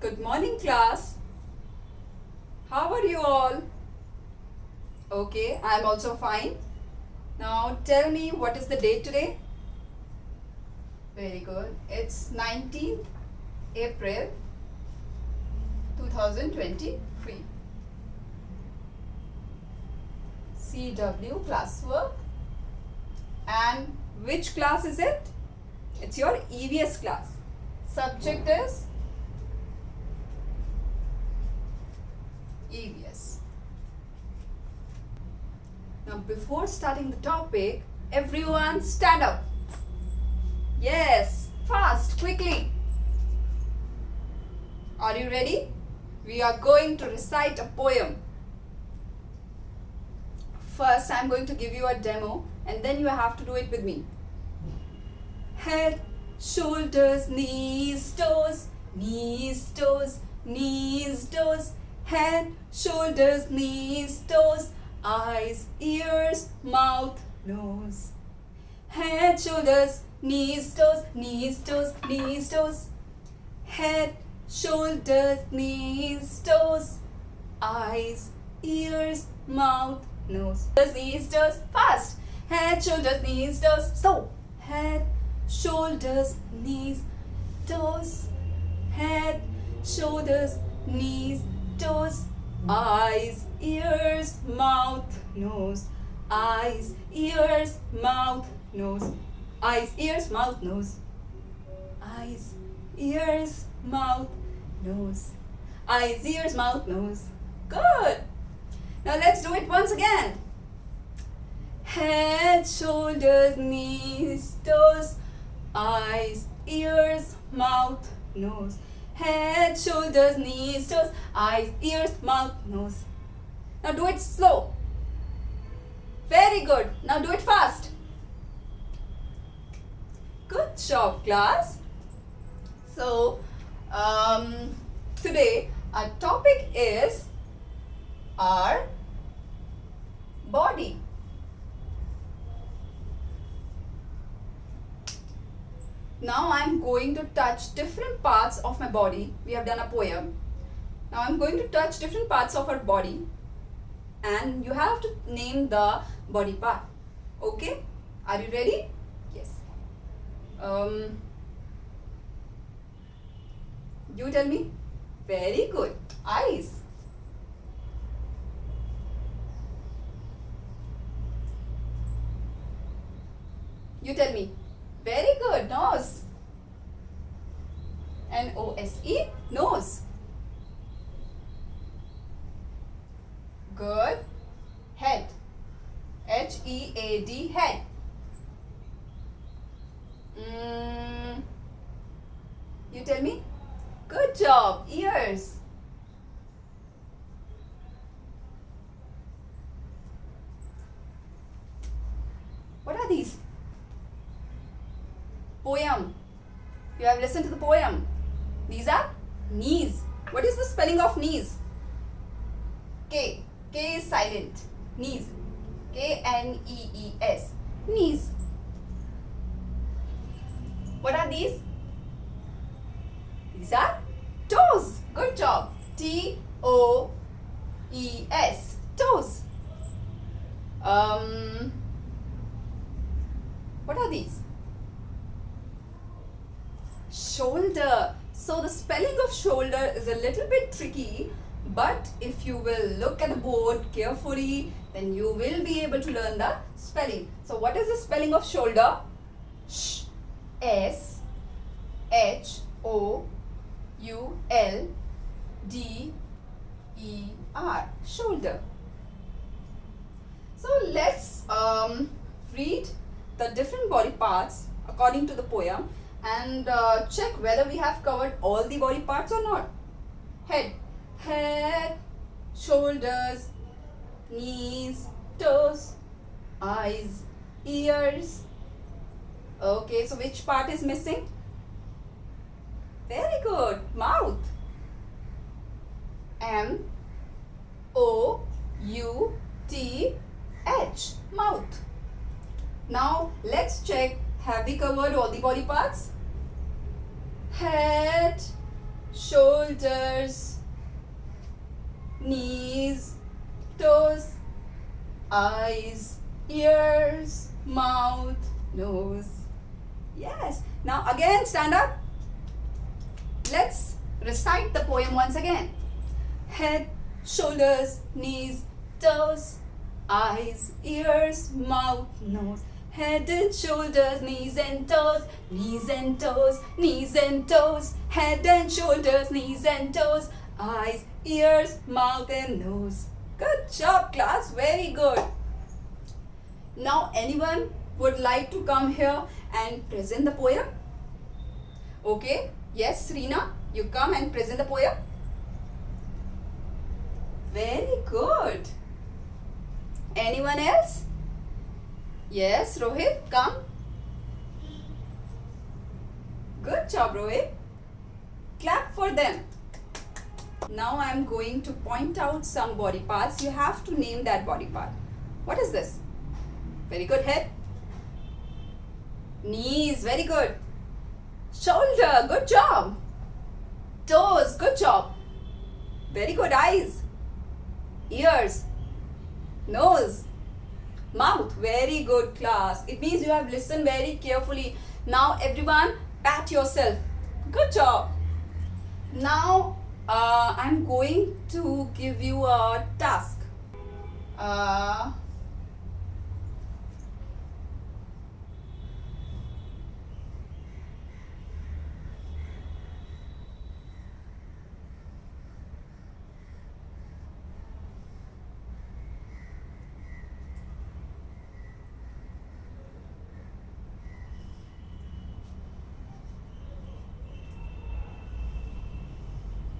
Good morning class. How are you all? Okay, I am also fine. Now tell me what is the date today? Very good. It's 19th April 2023. CW classwork. And which class is it? It's your EVS class. Subject is EVS. Now before starting the topic, everyone stand up. Yes, fast, quickly. Are you ready? We are going to recite a poem. First, I am going to give you a demo and then you have to do it with me. Head, shoulders, knees, toes, knees, toes, knees, toes, head, shoulders, knees, toes, eyes, ears, mouth, nose. Head, shoulders, knees, toes, knees, toes, knees, toes. Head, shoulders, knees, toes, eyes, ears, mouth, nose. Knees, toes, fast. Head, shoulders, knees, toes, so. Head, shoulders, knees, toes. Head, shoulders, knees, toes, eyes, ears, mouth, nose, eyes, ears, mouth, nose, eyes, ears, mouth, nose, eyes, ears, mouth, nose, eyes, ears, mouth, nose. Good. Now let's do it once again. Head, shoulders, knees, toes, eyes, ears, mouth, nose head, shoulders, knees, toes, eyes, ears, mouth, nose. Now do it slow. Very good. Now do it fast. Good job class. So um, today our topic is our body. Now I am going to touch different parts of my body. We have done a poem. Now I am going to touch different parts of our body and you have to name the body part. Okay? Are you ready? Yes. Um, you tell me. Very good. Eyes. You tell me. Nose. N-O-S-E. Nose. Good. Head. H-E-A-D. Head. Mm. You tell me. Good job. Ears. What are these? Poem. You have listened to the poem. These are knees. What is the spelling of knees? K. K is silent. Knees. K-N-E-E-S. Knees. What are these? These are toes. Good job. T-O-E-S. Toes. Um, what are these? Shoulder. So the spelling of shoulder is a little bit tricky but if you will look at the board carefully then you will be able to learn the spelling. So what is the spelling of shoulder? Sh S H O U L D E R shoulder. So let's um, read the different body parts according to the poem and uh, check whether we have covered all the body parts or not. Head, head, shoulders, knees, toes, eyes, ears. Okay, so which part is missing? Very good. Mouth. M O U T H. Mouth. Now let's check have we covered all the body parts? Head, shoulders, knees, toes, eyes, ears, mouth, nose. Yes. Now again stand up. Let's recite the poem once again. Head, shoulders, knees, toes, eyes, ears, mouth, nose. Head and shoulders, knees and toes, knees and toes, knees and toes. Head and shoulders, knees and toes, eyes, ears, mouth and nose. Good job class, very good. Now anyone would like to come here and present the poem? Okay, yes Reena, you come and present the poem. Very good. Anyone else? Yes, Rohit, come. Good job, Rohit. Clap for them. Now I am going to point out some body parts. You have to name that body part. What is this? Very good. Head. Knees. Very good. Shoulder. Good job. Toes. Good job. Very good. Eyes. Ears. Nose. Mouth. Very good class. It means you have listened very carefully. Now everyone pat yourself. Good job. Now uh, I'm going to give you a task. Uh,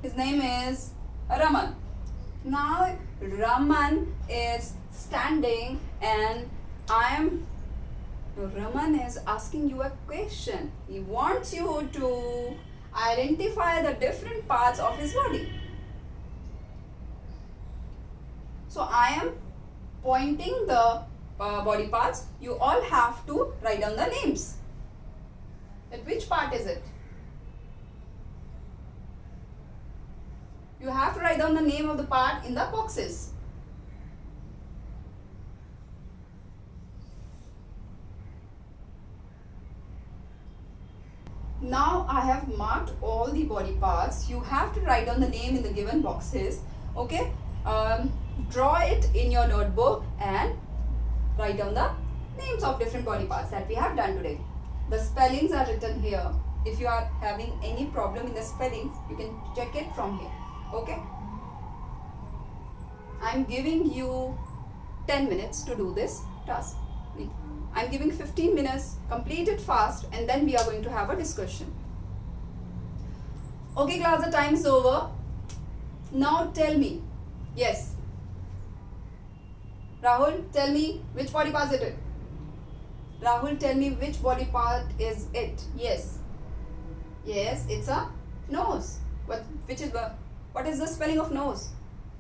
His name is Raman. Now Raman is standing and I am Raman is asking you a question. He wants you to identify the different parts of his body. So I am pointing the uh, body parts. You all have to write down the names. At which part is it? you have to write down the name of the part in the boxes. Now I have marked all the body parts. You have to write down the name in the given boxes. Okay. Um, draw it in your notebook and write down the names of different body parts that we have done today. The spellings are written here. If you are having any problem in the spellings, you can check it from here okay? I'm giving you 10 minutes to do this task. I'm giving 15 minutes complete it fast and then we are going to have a discussion. Okay class the time is over. Now tell me. Yes. Rahul tell me which body part is it? Rahul tell me which body part is it? Yes. Yes it's a nose. What which is the what is the spelling of nose?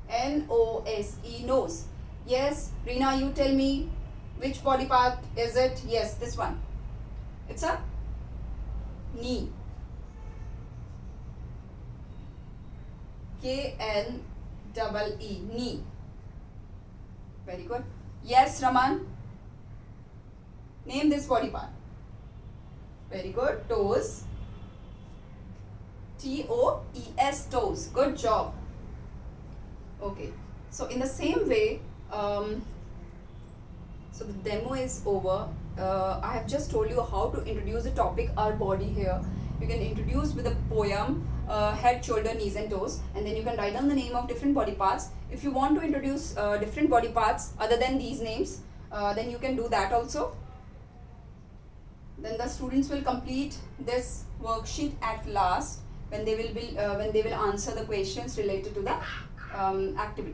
N-O-S-E, nose. Yes, Reena, you tell me which body part is it? Yes, this one. It's a knee. K-N double E, knee. Very good. Yes, Raman. Name this body part. Very good. Toes. T-O-E-S, toes. Good job. Okay. So in the same way, um, so the demo is over. Uh, I have just told you how to introduce the topic our body here. You can introduce with a poem, uh, head, shoulder, knees and toes and then you can write down the name of different body parts. If you want to introduce uh, different body parts other than these names, uh, then you can do that also. Then the students will complete this worksheet at last when they will be uh, when they will answer the questions related to the um, activity